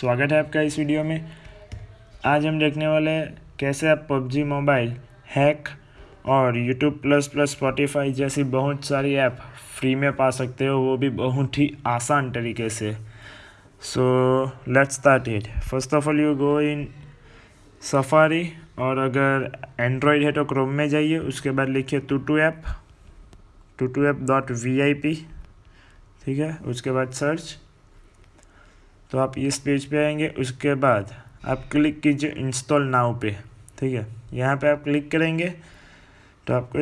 स्वागत है आपका इस वीडियो में। आज हम देखने वाले हैं कैसे आप पबजी मोबाइल, हैक और यूट्यूब प्लस प्लस स्पॉटिफाई जैसी बहुत सारी ऐप फ्री में पा सकते हो, वो भी बहुत ही आसान तरीके से। So let's start it first of all you go in Safari और अगर एंड्रॉयड है तो क्रोम में जाइए, उसके बाद लिखिए tutu app tutu app dot V I P ठीक है? उसके बाद सर्च तो आप इस पेज पे आएँगे, उसके बाद आप क्लिक कीजिए इंस्टॉल नाउ पे, ठीक है? यहाँ पे आप क्लिक करेंगे तो आपको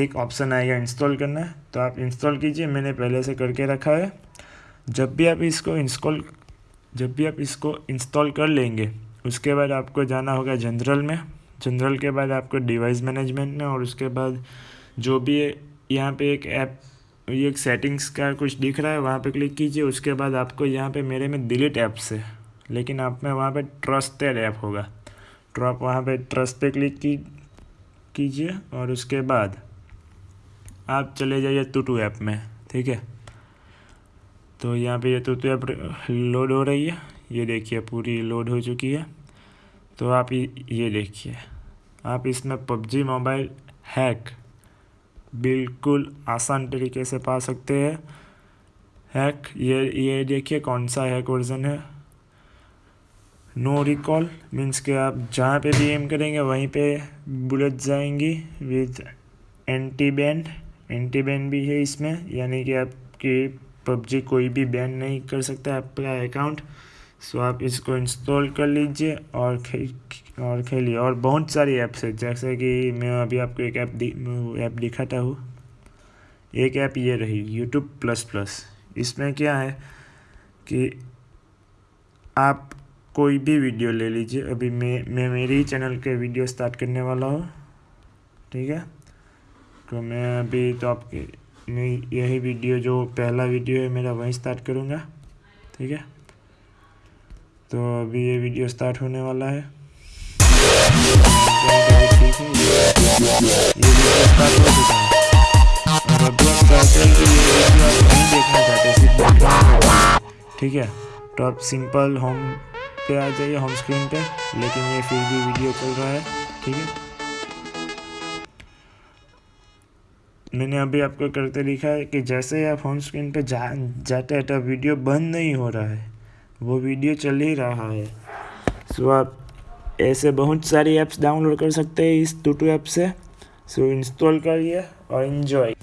एक ऑप्शन आएगा इंस्टॉल करना। तो आप इंस्टॉल कीजिए, मैंने पहले से करके रखा है। जब भी आप इसको इंस्टॉल जब भी आप इसको इंस्टॉल कर लेंगे, उसके बाद आपको जाना होगा जनरल में। जनरल के बाद आपको डिवाइस मैनेजमेंट में, और उसके बाद जो भी यहाँ पे एक ऐप ये एक सेटिंग्स का कुछ दिख रहा है, वहाँ पे क्लिक कीजिए, उसके बाद आपको यहाँ पे मेरे में डिलीट ऐप्स है। लेकिन आप में वहाँ पे ट्रस्टेड ऐप होगा। तो आप वहाँ पे ट्रस्ट पे क्लिक की, कीजिए और उसके बाद आप चले जाइए टूटू ऐप में, ठीक है? तो यहाँ पे ये टू ऐप लोड हो रही है। ये देखिए, पूरी लोड हो चुकी है। तो आप ये देखिए, आप इसमें पबजी मोबाइल हैक बिल्कुल आसान तरीके से पा सकते हैं। हैक, ये ये देखिए कौन सा हैक वर्जन है। नो रिकॉल मीन्स कि आप जहाँ पे भी एम करेंगे, वहीं पे बुलेट जाएँगी with anti ban anti ban भी है इसमें, यानी कि आपकी पबजी कोई भी बैन नहीं कर सकता आपका अकाउंट। सो आप इसको इंस्टॉल कर लीजिए और खे और खेलिए। और बहुत सारी ऐप्स है, जैसे कि मैं अभी आपको एक ऐप ऐप दिखाता हूँ। एक ऐप ये रही यूट्यूब प्लस प्लस इसमें क्या है कि आप कोई भी वीडियो ले लीजिए। अभी मैं मैं मेरे ही चैनल के वीडियो स्टार्ट करने वाला हूँ। ठीक है? तो मैं अभी तो आपके, मैं यही वीडियो जो पहला वीडियो है, मेरा वहीं स्टार्ट करूँगा। ठीक है? तो अभी ये वीडियो स्टार्ट होने वाला है। ठीक है? तो आप सिंपल होम पे आ जाइए होम स्क्रीन पे। लेकिन ये फिर भी वीडियो चल रहा है, ठीक है? मैंने अभी आपको करते लिखा है कि जैसे ही आप होम स्क्रीन पे जा, जाते हैं तो वीडियो बंद नहीं हो रहा है। वो वीडियो चल ही रहा है। सो आप ऐसे बहुत सारी ऐप्स डाउनलोड कर सकते हैं इस टू टू ऐप से। सो इंस्टॉल करिए और इन्जॉय